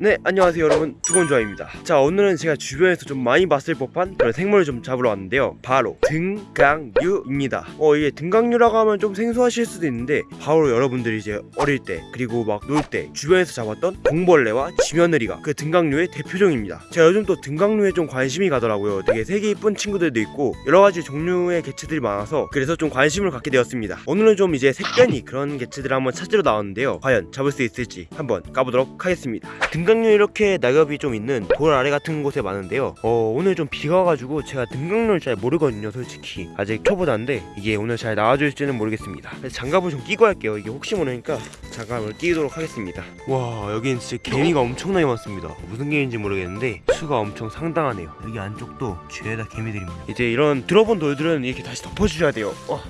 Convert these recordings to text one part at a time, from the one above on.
네 안녕하세요 여러분. 두건조아입니다. 자 오늘은 제가 주변에서 좀 많이 봤을 법한 그런 생물을 좀 잡으러 왔는데요. 바로 등강류입니다. 어 이게 등강류라고 하면 좀 생소하실 수도 있는데 바로 여러분들이 이제 어릴 때 그리고 막 놀 때 주변에서 잡았던 공벌레와 지며느리가 그 등강류의 대표종입니다. 제가 요즘 또 등강류에 좀 관심이 가더라고요. 되게 색이 이쁜 친구들도 있고 여러가지 종류의 개체들이 많아서 그래서 좀 관심을 갖게 되었습니다. 오늘은 좀 이제 색변이 그런 개체들을 한번 찾으러 나왔는데요. 과연 잡을 수 있을지 한번 까보도록 하겠습니다. 등 강류 이렇게 낙엽이 좀 있는 돌 아래 같은 곳에 많은데요. 어 오늘 좀 비가 와가지고 제가 등강류를 잘 모르거든요 솔직히. 아직 초보자인데 이게 오늘 잘 나와줄지는 모르겠습니다. 그래서 장갑을 좀 끼고 할게요. 이게 혹시 모르니까 장갑을 끼도록 하겠습니다. 와 여긴 진짜 개미가 엄청나게 많습니다. 무슨 개미인지 모르겠는데 수가 엄청 상당하네요. 여기 안쪽도 죄다 개미들입니다. 이제 이런 들어본 돌들은 이렇게 다시 덮어주셔야 돼요. 와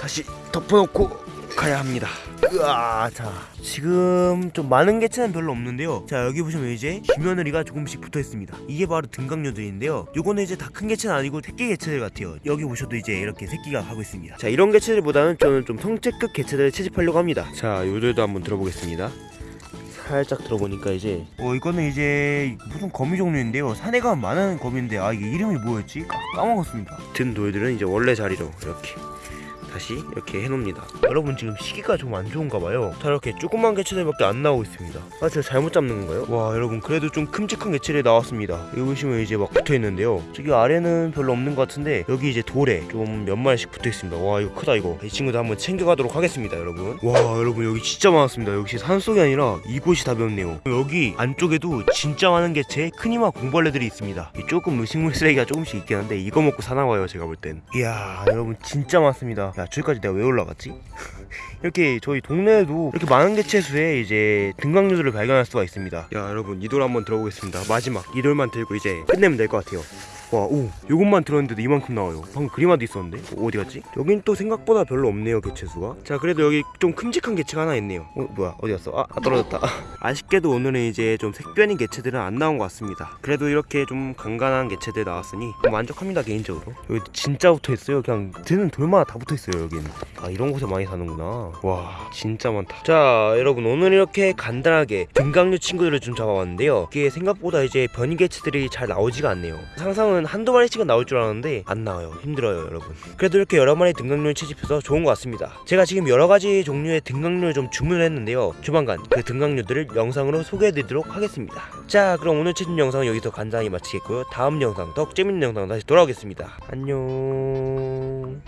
다시 덮어놓고 가야 합니다 으아 자 지금 좀 많은 개체는 별로 없는데요. 자 여기 보시면 이제 지며느리가 조금씩 붙어 있습니다. 이게 바로 등강류들인데요. 요거는 이제 다 큰 개체는 아니고 새끼 개체들 같아요. 여기 보셔도 이제 이렇게 새끼가 하고 있습니다. 자 이런 개체들보다는 저는 좀 성체급 개체들을 채집하려고 합니다. 자 요들도 한번 들어보겠습니다. 살짝 들어보니까 이제 어 이거는 이제 무슨 거미 종류인데요. 가면 많은 거미인데 아 이게 이름이 뭐였지? 까- 까먹었습니다. 든 돌들은 이제 원래 자리로 이렇게 다시 이렇게 해놓습니다. 여러분 지금 시기가 좀 안 좋은가 봐요. 자 이렇게 조그만 개체들밖에 안 나오고 있습니다. 아 제가 잘못 잡는 건가요? 와 여러분 그래도 좀 큼직한 개체들이 나왔습니다. 여기 보시면 이제 막 붙어있는데요. 저기 아래는 별로 없는 것 같은데 여기 이제 돌에 좀 몇 마리씩 붙어있습니다. 와 이거 크다 이거. 이 친구도 한번 챙겨가도록 하겠습니다 여러분. 와 여러분 여기 진짜 많았습니다. 역시 산속이 아니라 이곳이 답이었네요. 여기 안쪽에도 진짜 많은 개체의 크니마 공벌레들이 있습니다. 이 조금 음식물 쓰레기가 조금씩 있긴 한데 이거 먹고 사나봐요 제가 볼 땐. 이야 여러분 진짜 많습니다. 야 저기까지 내가 왜 올라갔지? 이렇게 저희 동네에도 이렇게 많은 개체수의 이제 등강류들을 발견할 수가 있습니다. 야 여러분 이 돌 한번 들어보겠습니다. 마지막 이 돌만 들고 이제 끝내면 될 것 같아요 와오. 요것만 들었는데도 이만큼 나와요. 방금 그림화도 있었는데? 어, 어디 갔지? 여긴 또 생각보다 별로 없네요 개체수가. 자 그래도 여기 좀 큼직한 개체가 하나 있네요. 어 뭐야 어디 갔어? 아, 아 떨어졌다. 아쉽게도 오늘은 이제 좀 색변인 개체들은 안 나온 것 같습니다. 그래도 이렇게 좀 간간한 개체들 나왔으니 좀 만족합니다 개인적으로. 여기 진짜 붙어있어요? 그냥 드는 돌마다 다 붙어있어요 여기는 아 이런 곳에 많이 사는구나. 와 진짜 많다. 자 여러분 오늘 이렇게 간단하게 등강류 친구들을 좀 잡아봤는데요. 이게 생각보다 이제 변이 개체들이 잘 나오지가 않네요. 상상은 한두 마리씩은 나올 줄 알았는데 안 나와요. 힘들어요 여러분. 그래도 이렇게 여러 마리 등강류를 채집해서 좋은 것 같습니다. 제가 지금 여러 가지 종류의 등강류를 좀 주문을 했는데요. 조만간 그 등강류들을 영상으로 소개해드리도록 하겠습니다. 자 그럼 오늘 채집 영상은 여기서 간단히 마치겠고요. 다음 영상 더 재밌는 영상 다시 돌아오겠습니다. 안녕